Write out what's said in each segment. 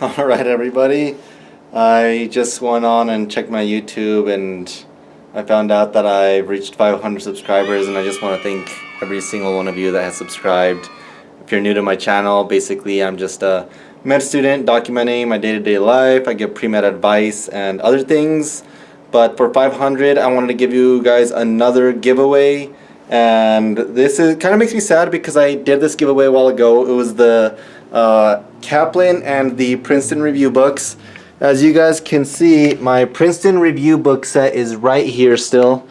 Alright everybody, I just went on and checked my YouTube and I found out that I've reached 500 subscribers and I just want to thank every single one of you that has subscribed. If you're new to my channel, basically I'm just a med student documenting my day-to-day -day life. I give pre-med advice and other things. But for 500, I wanted to give you guys another giveaway. And this is kind of makes me sad because I did this giveaway a while ago. It was the uh, Kaplan and the Princeton Review books. As you guys can see, my Princeton Review book set is right here still.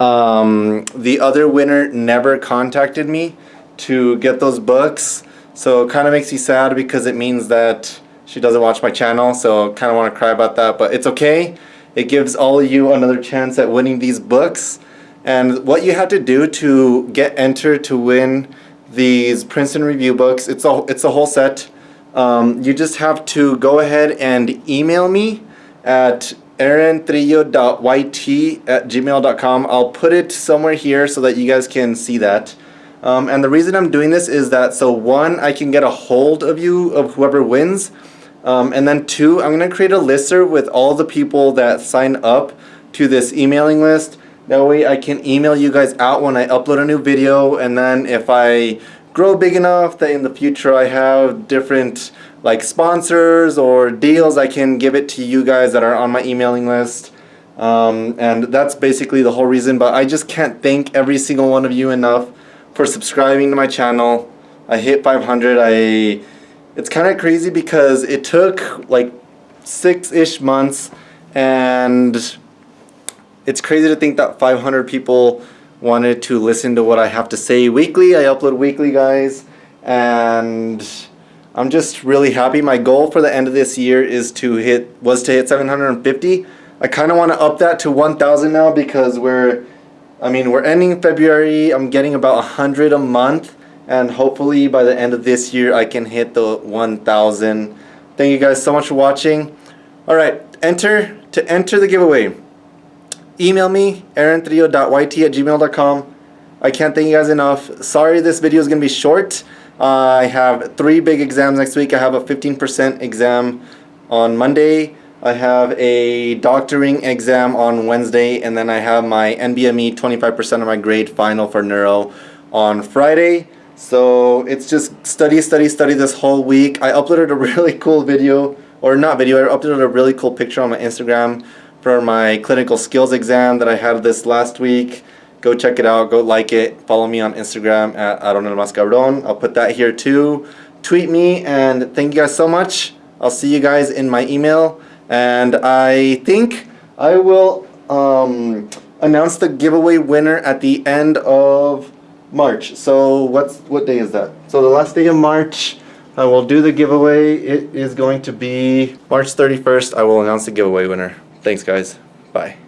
Um, the other winner never contacted me to get those books. So it kind of makes me sad because it means that she doesn't watch my channel. So kind of want to cry about that, but it's okay. It gives all of you another chance at winning these books. And what you have to do to get entered to win these Princeton Review books, it's a, it's a whole set. Um, you just have to go ahead and email me at aarantrillo.yt at gmail.com. I'll put it somewhere here so that you guys can see that. Um, and the reason I'm doing this is that so one, I can get a hold of you, of whoever wins. Um, and then two, I'm going to create a listserv with all the people that sign up to this emailing list. That way I can email you guys out when I upload a new video and then if I grow big enough that in the future I have different like sponsors or deals I can give it to you guys that are on my emailing list. Um, and that's basically the whole reason but I just can't thank every single one of you enough for subscribing to my channel. I hit 500. I it's kind of crazy because it took like six-ish months and it's crazy to think that 500 people wanted to listen to what I have to say weekly. I upload weekly guys and I'm just really happy. My goal for the end of this year is to hit was to hit 750. I kind of want to up that to 1,000 now because we're I mean we're ending February. I'm getting about 100 a month and hopefully by the end of this year I can hit the 1000 thank you guys so much for watching alright enter to enter the giveaway email me aarantrillo.yt at gmail.com I can't thank you guys enough. Sorry this video is gonna be short. Uh, I have three big exams next week. I have a 15% exam on Monday. I have a doctoring exam on Wednesday and then I have my NBME 25% of my grade final for neuro on Friday. So it's just study, study, study this whole week. I uploaded a really cool video, or not video, I uploaded a really cool picture on my Instagram for my clinical skills exam that I had this last week. Go check it out, go like it, follow me on Instagram at Aaron El Mascaron. I'll put that here too. Tweet me and thank you guys so much. I'll see you guys in my email and I think I will um, announce the giveaway winner at the end of March. So what's what day is that? So the last day of March, I will do the giveaway. It is going to be March 31st. I will announce the giveaway winner. Thanks guys. Bye.